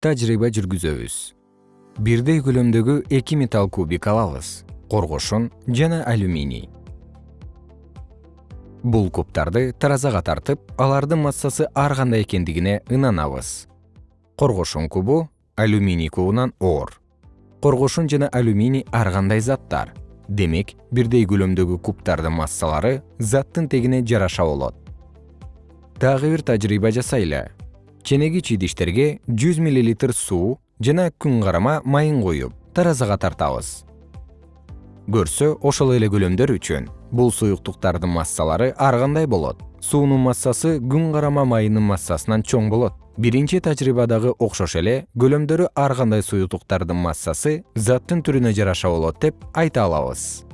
тажрыйба жүргүзөбүз. Бирдей көлөмдөгү эки металл кубик алабыз коргошун жана алюминий. Бул кубтарды таразага тартып алардын массасы ар кандай экендигине ынанабыз. Коргошун кубу алюминий кубунан оор. Коргошун жана алюминий ар кандай заттар? Демек бирдей көлөмдөгү кубтардын массалары заттын тегине жараша болот. Дагы бир тажрыйба жасайлы ченегич идиштерге жүз миллилитр суу жана күн карама майын коюп таразага тартабыз. Көрсө ошол эле көлөмдөр үчүн бул суюктуктардын массалары ар кандай болот. Суунун массасы күн карама майынын массасынан чоң болот. Биринчи тажрыйбадагы окшош эле көлөмдөрү ар кандай суюктуктардын массасы заттын түрүнө жараша болот деп айта алабыз